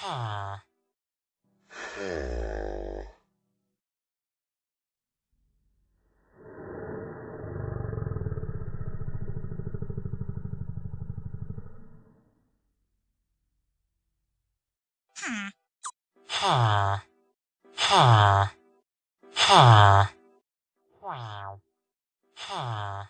Hmm. Huh. Huh. Huh. Huh. Wow. Huh.